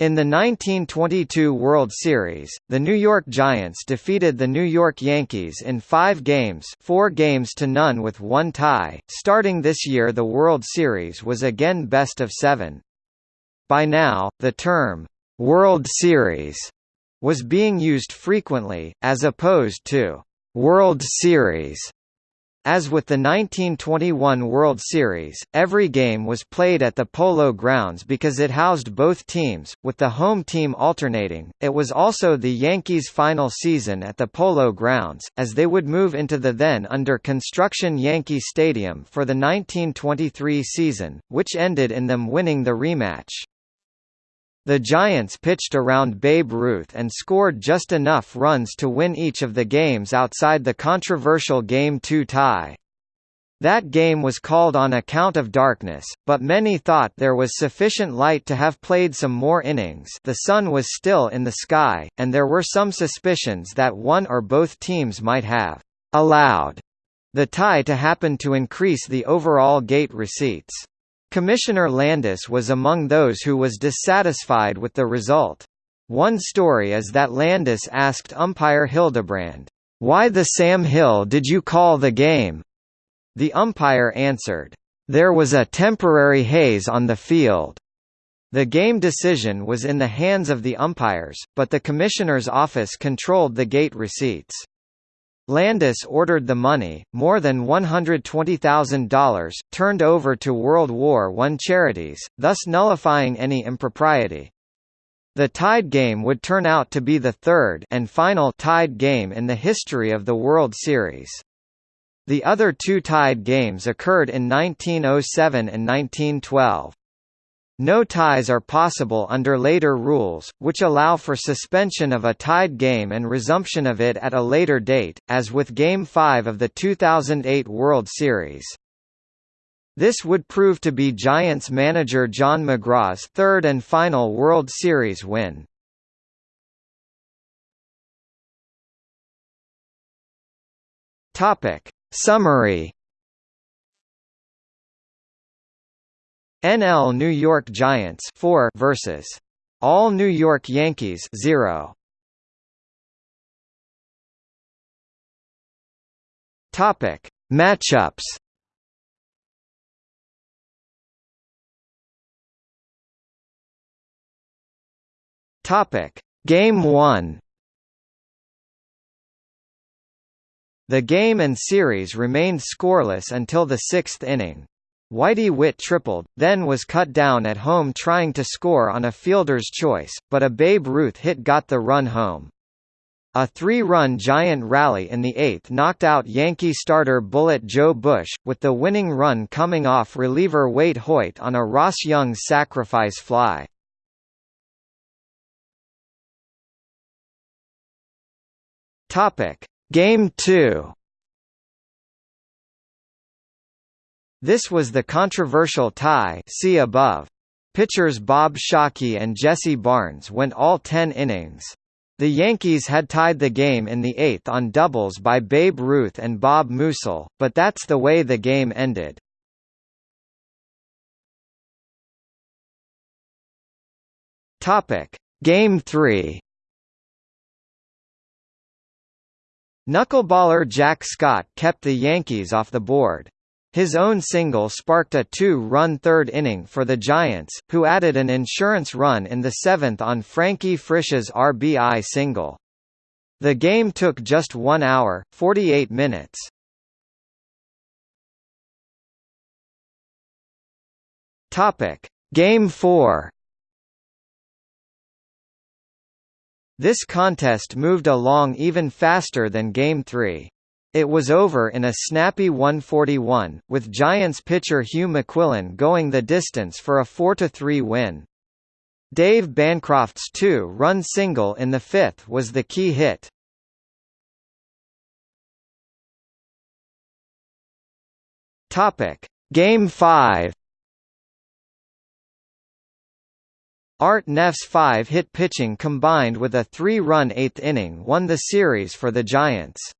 In the 1922 World Series, the New York Giants defeated the New York Yankees in five games four games to none with one tie. Starting this year the World Series was again best of seven. By now, the term, World Series, was being used frequently, as opposed to World Series as with the 1921 World Series, every game was played at the Polo Grounds because it housed both teams, with the home team alternating. It was also the Yankees' final season at the Polo Grounds, as they would move into the then under construction Yankee Stadium for the 1923 season, which ended in them winning the rematch. The Giants pitched around Babe Ruth and scored just enough runs to win each of the games outside the controversial Game 2 tie. That game was called on account of darkness, but many thought there was sufficient light to have played some more innings the sun was still in the sky, and there were some suspicions that one or both teams might have allowed the tie to happen to increase the overall gate receipts. Commissioner Landis was among those who was dissatisfied with the result. One story is that Landis asked umpire Hildebrand, "'Why the Sam Hill did you call the game?' The umpire answered, "'There was a temporary haze on the field.' The game decision was in the hands of the umpires, but the commissioner's office controlled the gate receipts. Landis ordered the money, more than $120,000, turned over to World War I charities, thus nullifying any impropriety. The tied game would turn out to be the third and final tied game in the history of the World Series. The other two tied games occurred in 1907 and 1912. No ties are possible under later rules, which allow for suspension of a tied game and resumption of it at a later date, as with Game 5 of the 2008 World Series. This would prove to be Giants manager John McGraw's third and final World Series win. Summary NL New York Giants 4 versus. All New York Yankees 0 Topic. Matchups. Topic. Game 1 The game and series remained scoreless until the sixth inning. Whitey Witt tripled, then was cut down at home trying to score on a fielder's choice, but a Babe Ruth hit got the run home. A three-run giant rally in the eighth knocked out Yankee starter Bullet Joe Bush, with the winning run coming off reliever Waite Hoyt on a Ross Youngs sacrifice fly. Game 2 This was the controversial tie see above. Pitchers Bob Shawkey and Jesse Barnes went all ten innings. The Yankees had tied the game in the eighth on doubles by Babe Ruth and Bob Meusel, but that's the way the game ended. Game 3. Knuckleballer Jack Scott kept the Yankees off the board. His own single sparked a two-run third inning for the Giants, who added an insurance run in the seventh on Frankie Frisch's RBI single. The game took just 1 hour, 48 minutes. Topic: Game 4. This contest moved along even faster than Game 3. It was over in a snappy 141, with Giants pitcher Hugh McQuillan going the distance for a 4–3 win. Dave Bancroft's two-run single in the fifth was the key hit. Game 5. Art Nehf's five-hit pitching combined with a three-run eighth inning won the series for the Giants.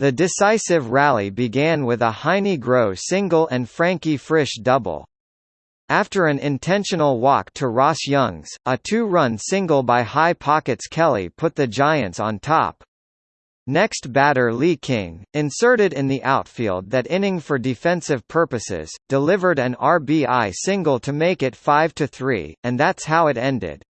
The decisive rally began with a Heinie Groh single and Frankie Frisch double. After an intentional walk to Ross Youngs, a two-run single by High Pockets Kelly put the Giants on top. Next batter Lee King, inserted in the outfield that inning for defensive purposes, delivered an RBI single to make it 5–3, and that's how it ended.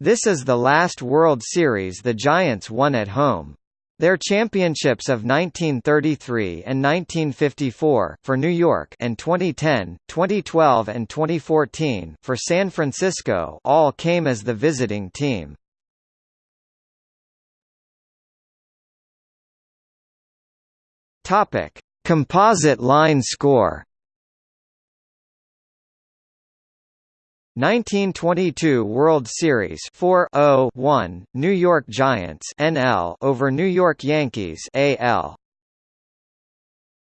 This is the last World Series the Giants won at home. Their championships of 1933 and 1954 for New York and 2010, 2012 and 2014 for San Francisco all came as the visiting team. Topic: Composite line score. 1922 World Series 4-0-1 New York Giants NL over New York Yankees AL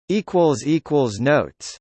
equals equals notes